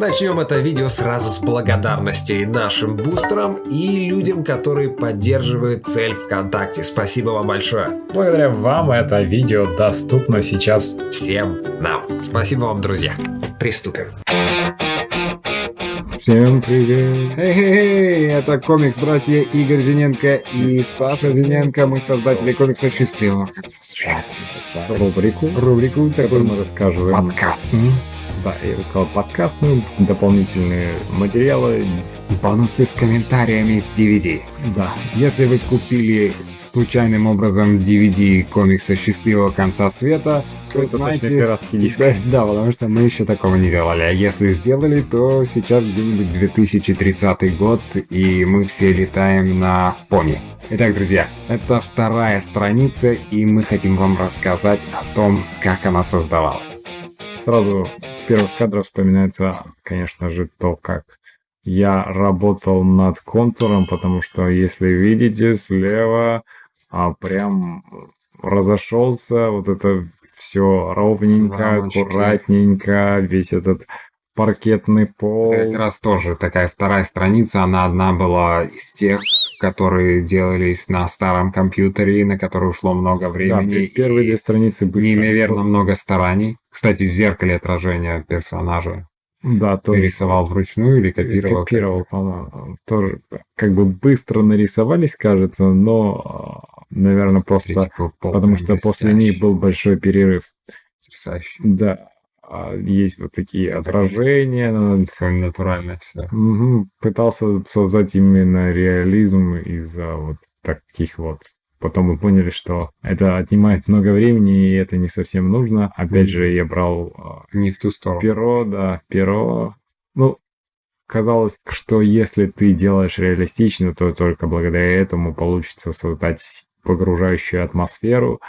Начнем это видео сразу с благодарности нашим бустерам и людям, которые поддерживают цель ВКонтакте. Спасибо вам большое. Благодаря вам это видео доступно сейчас всем нам. Спасибо вам, друзья. Приступим. Всем привет! Эй, это комикс-братья Игорь Зиненко и Саша Зиненко. Мы создатели комикса «Счастливого Рубрику, рубрику, которую мы рассказываем. Подкаст. Да, я бы сказал подкастную, дополнительные материалы. Бонусы с комментариями с DVD. Да, если вы купили случайным образом DVD комикса «Счастливого конца света», то Это знаете... пиратский диск. Да, да, потому что мы еще такого не делали. А если сделали, то сейчас где-нибудь 2030 год, и мы все летаем на пони. Итак, друзья, это вторая страница, и мы хотим вам рассказать о том, как она создавалась. Сразу с первых кадров вспоминается, конечно же, то, как я работал над контуром, потому что, если видите, слева а, прям разошелся, вот это все ровненько, Рамочки. аккуратненько, весь этот паркетный пол. Как раз тоже такая вторая страница, она одна была из тех, которые делались на старом компьютере, на которые ушло много Да, времени. первые и две страницы быстро. Неимоверно много стараний. Кстати, в зеркале отражения персонажа Да, ты тоже. рисовал вручную или копировал? Копировал, по-моему. Тоже как бы быстро нарисовались, кажется, но, наверное, просто потому что после них был большой перерыв. потрясающий. Да, есть вот такие отражения. Такое натуральное все. Мгм. Пытался создать именно реализм из-за вот таких вот. Потом мы поняли, что это отнимает много времени, и это не совсем нужно. Опять же, я брал а, Не в ту сторону. Перо, да, перо. Ну, казалось, что если ты делаешь реалистично, то только благодаря этому получится создать погружающую атмосферу.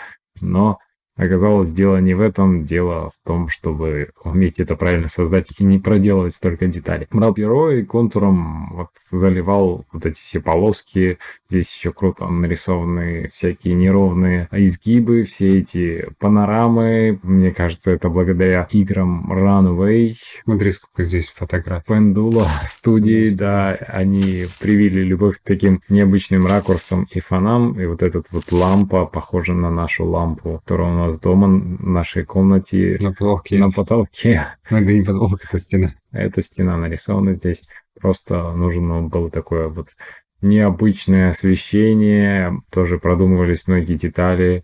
Но оказалось, дело не в этом, дело в том, чтобы уметь это правильно создать и не проделывать столько деталей. Брал перо и контуром вот заливал вот эти все полоски. Здесь еще круто нарисованы всякие неровные изгибы, все эти панорамы. Мне кажется, это благодаря играм Runway, Смотри, сколько здесь фотографий. Пендула студии, да, они привили любовь к таким необычным ракурсам и фонам. И вот эта вот лампа похожа на нашу лампу, которая у нас дома, в нашей комнате, На потолке. на потолке. Ну, это не потолок, это стена. Эта стена нарисована здесь. Просто нужно было такое вот необычное освещение. Тоже продумывались многие детали.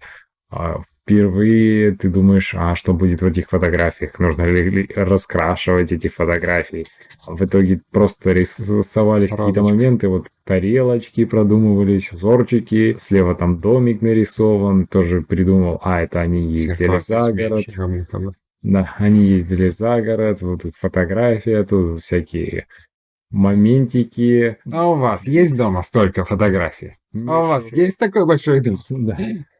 А Впервые ты думаешь, а что будет в этих фотографиях? Нужно ли раскрашивать эти фотографии? В итоге просто рисовались какие-то моменты. Вот тарелочки продумывались, узорчики. Слева там домик нарисован. Тоже придумал, а это они ездили за город. Да, они ездили за город, вот тут фотография, тут всякие моментики. А у вас есть дома столько фотографий? А у вас есть такой большой дом? Да.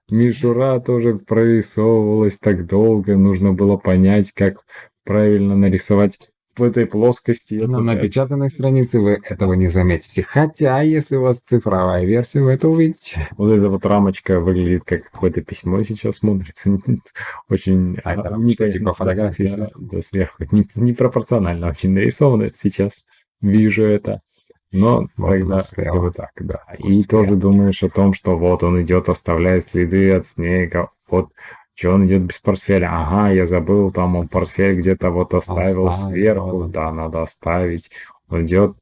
Мишура тоже прорисовывалась так долго, нужно было понять, как правильно нарисовать в этой плоскости. На Это напечатанной странице вы этого не заметите. Хотя, если у вас цифровая версия, вы это увидите. Вот эта вот рамочка выглядит как какое-то письмо сейчас смотрится. Очень... А это а, рамочка типа фотографии Да, сверху. да, сверху. Не- Непропорционально очень нарисовано сейчас. Вижу это. Но Вот тогда хотя бы так, да. И тоже думаешь о том, что вот он идет, оставляет следы от снега. Вот что он идет без портфеля? Ага, я забыл, там он портфель где-то вот оставил Оставил, сверху. да. Да, надо оставить. Он идет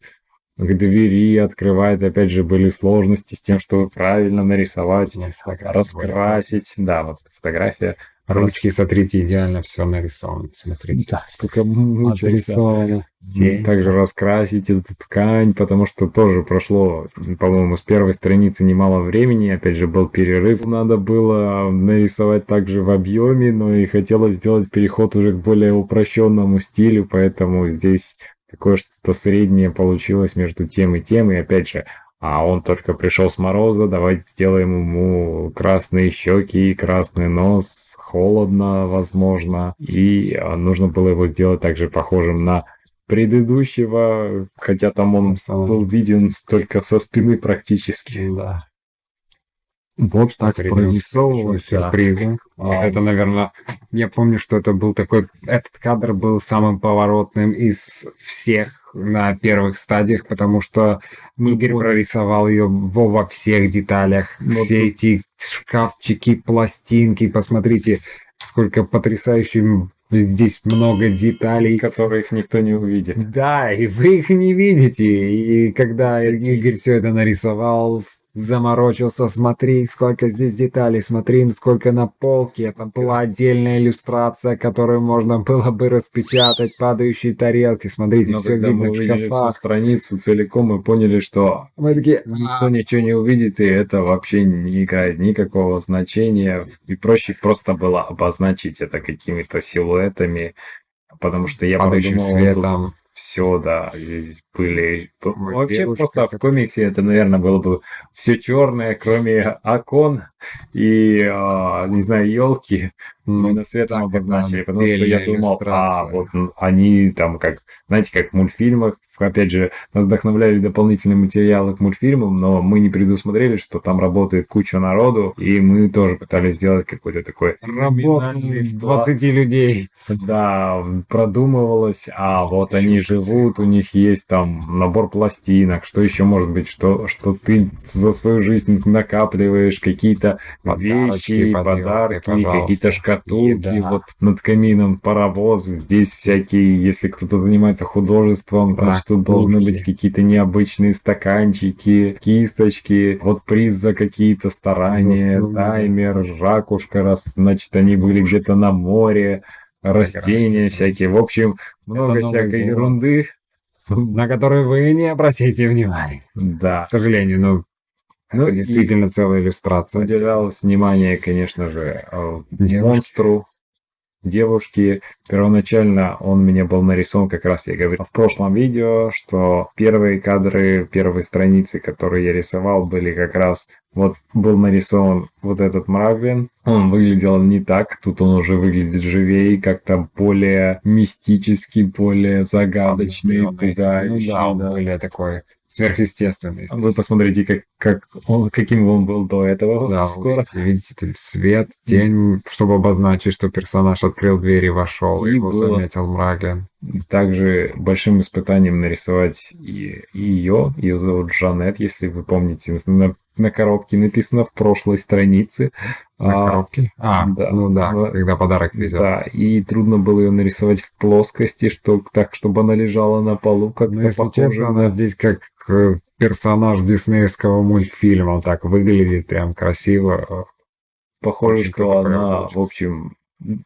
к двери, открывает. Опять же, были сложности с тем, чтобы правильно нарисовать, Нет, фотографии раскрасить. Да, вот фотография. Ручки, смотрите, идеально все нарисовано. Смотрите. Да, сколько. Отрисовано. М, Также раскрасить эту ткань, потому что тоже прошло, по-моему, с первой страницы немало времени. Опять же, был перерыв. Надо было нарисовать также в объеме, но и хотелось сделать переход уже к более упрощенному стилю, поэтому здесь такое что-то среднее получилось между тем и тем. И опять же, а он только пришел с мороза, давайте сделаем ему красные щеки красный нос, холодно, возможно. И а, нужно было его сделать также похожим на предыдущего, хотя там он был виден только со спины практически. Да. Вот так следующему, сюрпризы. Вот это, наверное, я помню, что это был такой... Этот кадр был самым поворотным из всех на первых стадиях, потому что Игорь прорисовал ее во, во всех деталях. Ну, Все тут- эти шкафчики, пластинки, посмотрите, сколько потрясающих здесь много деталей. Которых никто не увидит. Да, и вы их не видите. И когда Игорь все это нарисовал, заморочился, смотри, сколько здесь деталей, смотри, сколько на полке. Там была отдельная иллюстрация, которую можно было бы распечатать, падающие тарелки. Смотрите, Но все когда видно мы в шкафах. страницу целиком, мы поняли, что Мы такие, никто ничего не увидит, и это вообще не играет никакого значения. И проще просто было обозначить это какими-то силуэтами, потому что я падающим подумал, светом. Все, да, здесь были... Вообще девушка просто в комиксе это, наверное, было бы все черное, кроме окон и, а, не знаю, елки. Ну, так, это обозначили, потому что я думал, а, вот они там, как, знаете, как в мультфильмах, опять же, нас вдохновляли дополнительные материалы к мультфильмам, но мы не предусмотрели, что там работает куча народу, и мы тоже пытались сделать какой-то такой феноменальный в вклад. 20 людей. Да, продумывалось, а вот они живут, у них есть там набор пластинок, что еще может быть, что, что ты за свою жизнь накапливаешь какие-то вещи, подарки, подарки, какие-то шкатулки, Еда. вот над камином паровозы, здесь всякие, если кто-то занимается художеством, Да, что должны быть какие-то необычные стаканчики, кисточки, вот приз за какие-то старания, Заслуги. таймер, ракушка, раз, значит, они были где-то на море, растения всякие, в общем, много всякой год. ерунды. на которые вы не обратите внимания. Да. К сожалению, ну, Ну, это действительно целая иллюстрация. уделялось внимание, конечно же, э, Девушке. монстру, девушке. Первоначально он мне был нарисован, как раз я говорил в прошлом видео, что первые кадры, первые страницы, которые я рисовал, были как раз вот был нарисован вот этот Мрагвин. Он выглядел не так, тут он уже выглядит живее, как-то более мистический, более загадочный, Ну пугающий. да, он да. более такой сверхъестественный. Вы посмотрите, как, как он, каким он был до этого. Да, скоро. Видите, видите, свет, тень, чтобы обозначить, что персонаж открыл дверь и вошел, И его было- заметил Мраглин. Также большим испытанием нарисовать и ее. Ее зовут Жанет, если вы помните. На, на коробке написано в прошлой странице. На А, коробке? А, да. ну да, когда подарок везет. Да, и трудно было ее нарисовать в плоскости, что так, чтобы она лежала на полу, как-то Ну, если похоже честно, она здесь как э, персонаж диснеевского мультфильма. Так выглядит прям красиво. Похоже, Очень что она, получилось. в общем,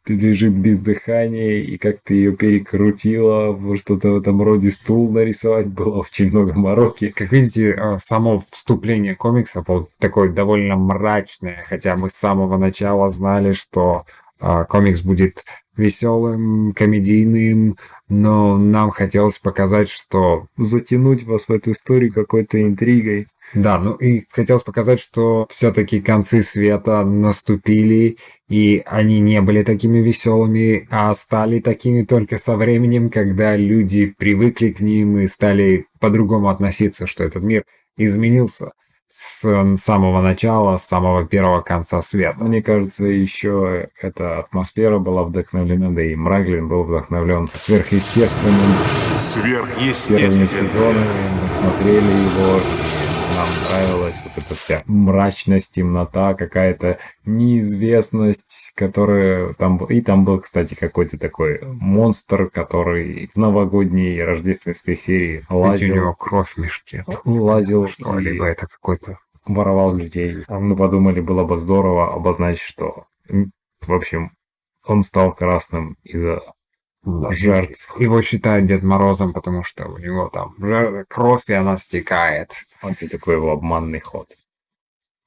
лежит без дыхания, и как ты ее перекрутила, что-то в этом роде стул нарисовать, было очень много мороки. Как видите, э, само вступление комикса такое довольно мрачное, хотя мы с самого начала знали, что э, комикс будет веселым, комедийным, но нам хотелось показать, что Затянуть вас в эту историю какой-то интригой. Да, ну и хотелось показать, что все-таки концы света наступили, и они не были такими веселыми, а стали такими только со временем, когда люди привыкли к ним и стали по-другому относиться, что этот мир изменился с самого начала, с самого первого конца света. Мне кажется, еще эта атмосфера была вдохновлена, да и Мраглин был вдохновлен сверхъестественным первыми Сверхъестественно. сезонами. Мы смотрели его, нам нравилась вот эта вся мрачность, темнота, какая-то неизвестность, которая там... И там был, кстати, какой-то такой монстр, который в новогодней рождественской серии Ведь у лазил, него кровь в мешке. лазил Что, и либо это какой-то... воровал людей. А мы подумали, было бы здорово обозначить, что, в общем, он стал красным из-за. Жертв. Его считают Дед Морозом, потому что у него там кровь, и она стекает. Вот и такой его обманный ход.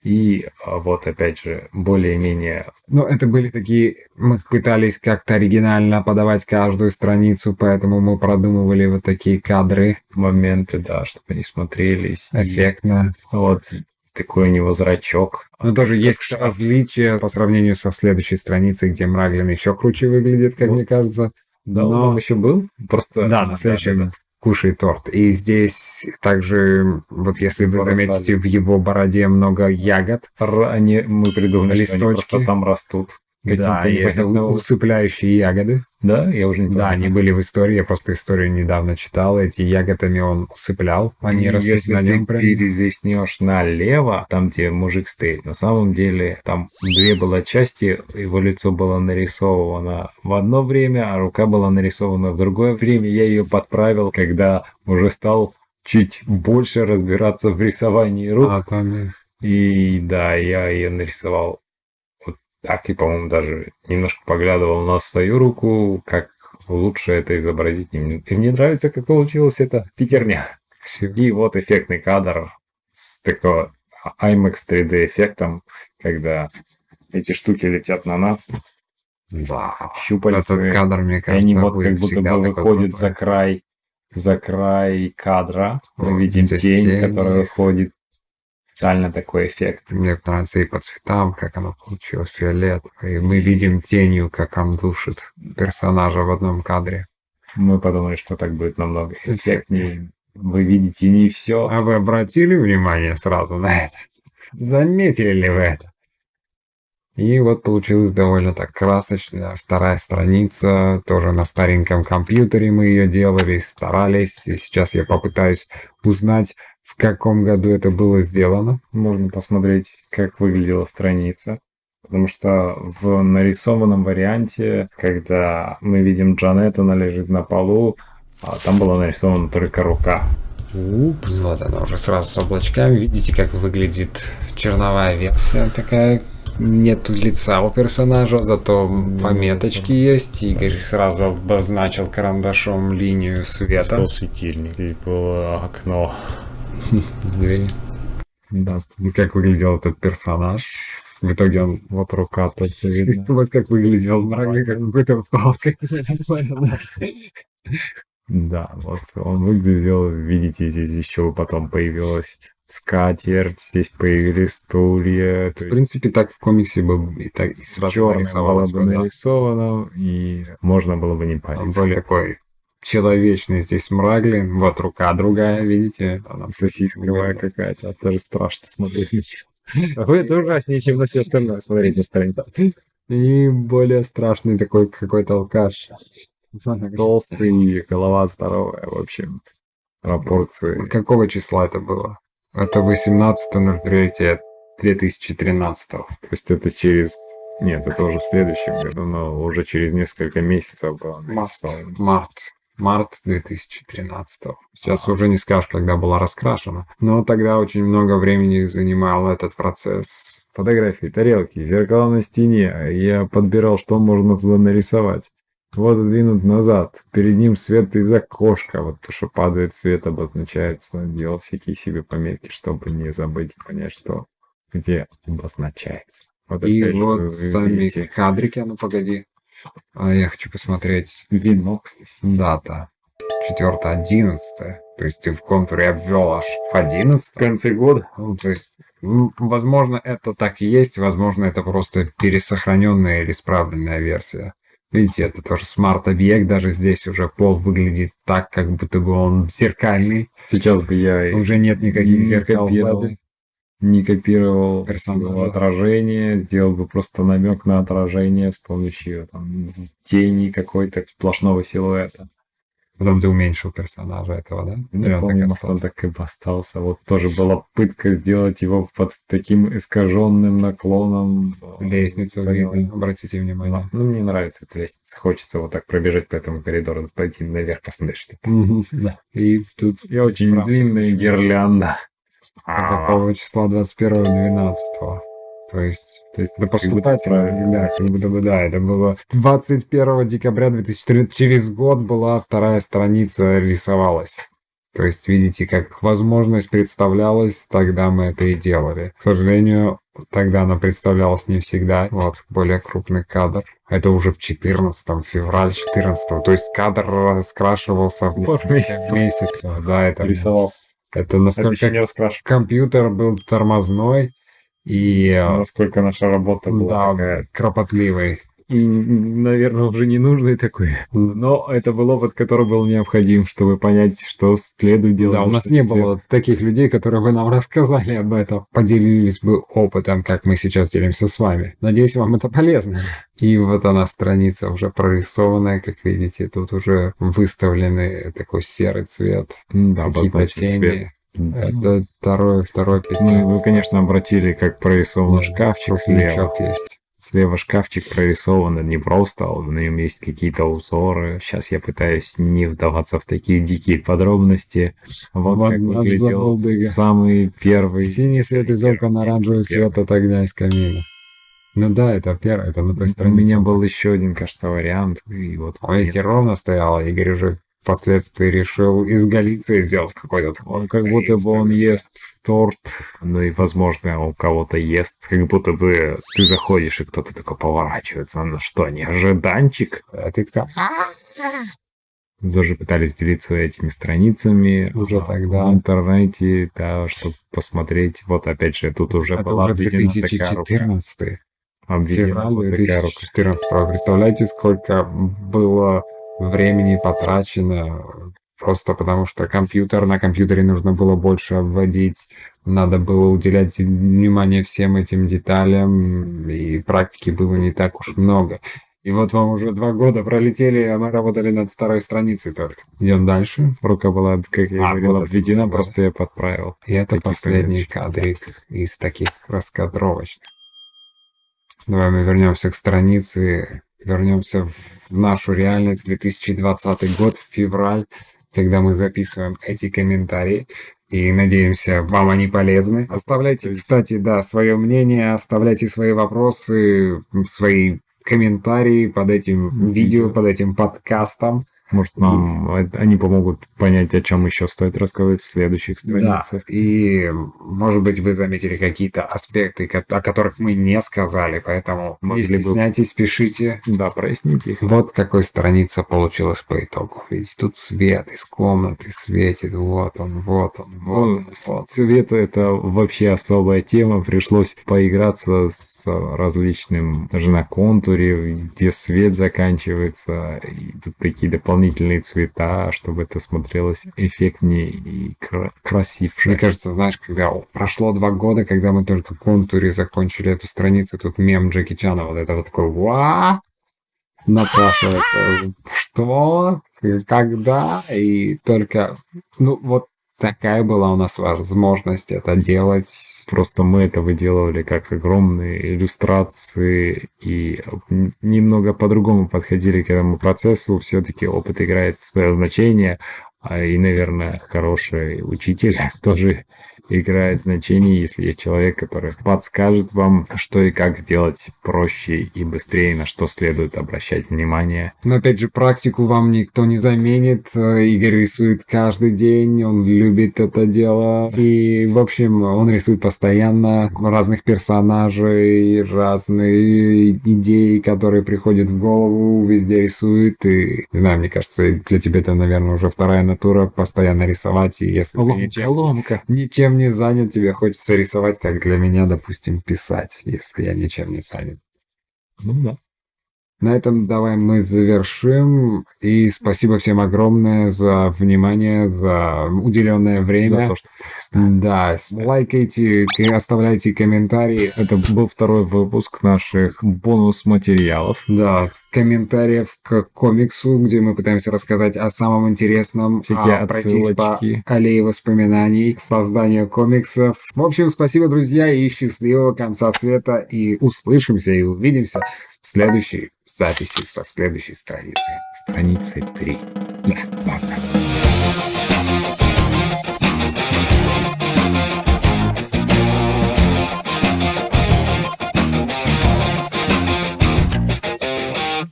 И а, вот опять же, более-менее Ну, это были такие... Мы пытались как-то оригинально подавать каждую страницу, поэтому мы продумывали вот такие кадры моменты, да, чтобы они смотрелись. И эффектно. вот такой у него зрачок. Но тоже есть что- различия по сравнению со следующей страницей, где Мраглин еще круче выглядит, как Вот. мне кажется. Да, Но- он еще был? Просто... Да, на следующем кушает торт. И здесь также, вот если вы Бросали. заметите, в его бороде много ягод. Р- Они, мы придумали, что они Листочки. просто там растут. Да, и это усыпляющие ягоды. Да, я уже не Да, помню. они были в истории, я просто историю недавно читал. Эти ягодами он усыплял, они росли Ну, Если на ты нем прям. перелистнешь налево, там, где мужик стоит, на самом деле там две было части, его лицо было нарисовано в одно время, а рука была нарисована в другое время. Я ее подправил, когда уже стал чуть больше разбираться в рисовании рук. А, там, И да, я ее нарисовал так, и, по-моему, даже немножко поглядывал на свою руку, как лучше это изобразить. И мне- нравится, как получилась эта пятерня. И вот эффектный кадр с такого IMAX 3D эффектом, когда эти штуки летят на нас, да. щупальцы, Этот кадр, мне и кажется, они вот как будто бы выходят за край, за край кадра. Мы видим тень, тень. которая выходит. Специально такой эффект. Мне нравится и по цветам, как оно получилось, фиолетовое. И мы видим тенью, как он душит персонажа в одном кадре. Мы подумали, что так будет намного эффектнее. Вы видите не все. А вы обратили внимание сразу на это? Заметили ли вы это? И вот получилась довольно так красочная вторая страница, тоже на стареньком компьютере мы ее делали, старались. И сейчас я попытаюсь узнать, в каком году это было сделано. Можно посмотреть, как выглядела страница. Потому что в нарисованном варианте, когда мы видим Джанет, она лежит на полу, а там была нарисована только рука. Упс, вот она уже сразу с облачками. Видите, как выглядит черновая версия такая. Нет тут лица у персонажа, зато пометочки есть. Игорь сразу обозначил карандашом линию Здесь света. был светильник, здесь было окно. Двери. Да, как выглядел этот персонаж. В итоге он, вот рука видно. Вот как выглядел мрак, как какой-то палкой. Да, вот он выглядел, видите, здесь еще потом появилась скатерть, здесь появились стулья, то В есть принципе, так в комиксе бы и так и сразу было бы нарисовано, и можно было бы не Он париться. более такой человечный здесь мраглин. Вот рука другая, видите? Она Сосисковая какая-то, это даже страшно смотреть. Вы это ужаснее, чем на все остальное смотреть на странице. И более страшный такой какой-то алкаш. Толстый, голова здоровая, в общем, пропорции. Какого числа это было? Это 18.03.2013. То есть это через... Нет, это уже в следующем году, но уже через несколько месяцев было нарисовано. Март. Март 2013. Сейчас уже не скажешь, когда была раскрашена. Но тогда очень много времени занимал этот процесс. Фотографии, тарелки, зеркала на стене. Я подбирал, что можно туда нарисовать. Вот двинут назад. Перед ним свет из окошка. Вот то, что падает свет, обозначается. Делал всякие себе пометки, чтобы не забыть понять, что где обозначается. Вот И вот сами видите кадрики, а ну погоди. А я хочу посмотреть кстати. дата. 4.11. То есть ты в контуре обвел аж в 11 В конце года. Ну, то есть, возможно, это так и есть, возможно, это просто пересохраненная или исправленная версия. Видите, это тоже смарт-объект, даже здесь уже пол выглядит так, как будто бы он зеркальный. Сейчас бы я Уже нет никаких зеркал копировал. Не копировал Персонажа. его отражение, сделал бы просто намек на отражение с помощью там, тени какой-то сплошного силуэта. Потом ты уменьшил персонажа этого, да? Не Или он так помню, может, он остался? так и остался. Вот тоже была пытка сделать его под таким искаженным наклоном. Лестницу Занял. видно, обратите внимание. Ну, мне нравится эта лестница. Хочется вот так пробежать по этому коридору, пойти наверх, посмотреть, что там. Да. И тут И очень длинная гирлянда. А какого числа 21.12. То есть, То есть, да будто поступательно, правильно. да, как будто бы, да, это было 21 декабря 2014, через год была вторая страница рисовалась. То есть, видите, как возможность представлялась, тогда мы это и делали. К сожалению, тогда она представлялась не всегда. Вот, более крупный кадр. Это уже в 14 февраль 14 То есть кадр раскрашивался в несколько месяцев. месяцев. Да, это, Рисовался. Это Это насколько раскрашивался. компьютер был тормозной и э, Насколько наша работа была да, такая кропотливой. Наверное, уже не нужный такой. Но это был опыт, который был необходим, чтобы понять, что следует делать. Да, у нас не было таких людей, которые бы нам рассказали об этом, поделились бы опытом, как мы сейчас делимся с вами. Надеюсь, вам это полезно. И вот она страница уже прорисованная, как видите, тут уже выставленный такой серый цвет. Да, обозначен цвет. Это второй, второй пятнадцатый. Ну, вы, конечно, обратили, как прорисован шкафчик слева. есть. Слева шкафчик прорисован не просто, а на нем есть какие-то узоры. Сейчас я пытаюсь не вдаваться в такие дикие подробности. Вот, вот как выглядел самый первый. Синий свет из окон, оранжевый свет от огня из камина. Ну да, это первое, это на той странице. У меня был еще один, кажется, вариант. И вот а ровно стояло, Игорь уже впоследствии решил из Галиции сделать какой-то Он как будто бы он ест торт, ну и, возможно, у кого-то ест, как будто бы ты заходишь, и кто-то такой поворачивается. Ну что, не ожиданчик? А ты кто? Даже пытались делиться этими страницами уже тогда в интернете, да, чтобы посмотреть. Вот опять же, тут уже Это была уже 2014 обведена вот такая рука. 2014 Представляете, сколько было времени потрачено просто потому, что компьютер, на компьютере нужно было больше обводить, надо было уделять внимание всем этим деталям, и практики было не так уж много. И вот вам уже два года пролетели, а мы работали над второй страницей только. Идем дальше. Рука была, как я а, говорил, вот обведена, просто я подправил. И это последний кадрик из таких раскадровочных. Давай мы вернемся к странице вернемся в нашу реальность, 2020 год, февраль, когда мы записываем эти комментарии. И надеемся, вам они полезны. Оставляйте, кстати, да, свое мнение, оставляйте свои вопросы, свои комментарии под этим видео, под этим подкастом. Может, нам они помогут понять, о чем еще стоит рассказывать в следующих страницах. Да. И, может быть, вы заметили какие-то аспекты, о которых мы не сказали, поэтому Могли не стесняйтесь, бы... пишите. Да, проясните их. Вот какой страница получилась по итогу. Видите, тут свет из комнаты светит, вот он, вот он, вот ну, он. Вот. Цвет — это вообще особая тема, пришлось поиграться с различным, даже на контуре, где свет заканчивается, и тут такие дополнительные дополнительные цвета, чтобы это смотрелось эффектнее и кра- красивше. Мне кажется, знаешь, когда прошло два года, когда мы только контуре закончили эту страницу, тут мем Джеки Чана, вот это вот такой «Ва!» напрашивается. Что? Когда? И только, ну вот такая была у нас возможность это делать. Просто мы это выделывали как огромные иллюстрации и немного по-другому подходили к этому процессу. Все-таки опыт играет свое значение, а и, наверное, хороший учитель тоже играет значение, если есть человек, который подскажет вам, что и как сделать проще и быстрее, на что следует обращать внимание. Но опять же, практику вам никто не заменит. Игорь рисует каждый день, он любит это дело. И, в общем, он рисует постоянно разных персонажей, разные идеи, которые приходят в голову, везде рисует. И, не знаю, мне кажется, для тебя это, наверное, уже вторая натура, постоянно рисовать. И если ломка, ты ничем, ломка. ничем не занят, тебе хочется рисовать, как для меня, допустим, писать, если я ничем не занят. Ну да. На этом давай мы завершим. И спасибо всем огромное за внимание, за уделенное время. За то, что... Да, лайкайте, оставляйте комментарии. Это был второй выпуск наших бонус-материалов. Да, комментариев к комиксу, где мы пытаемся рассказать о самом интересном. Всякие а, пройтись по аллее воспоминаний, созданию комиксов. В общем, спасибо, друзья, и счастливого конца света. И услышимся и увидимся в следующей записи со следующей страницы. Страницы 3.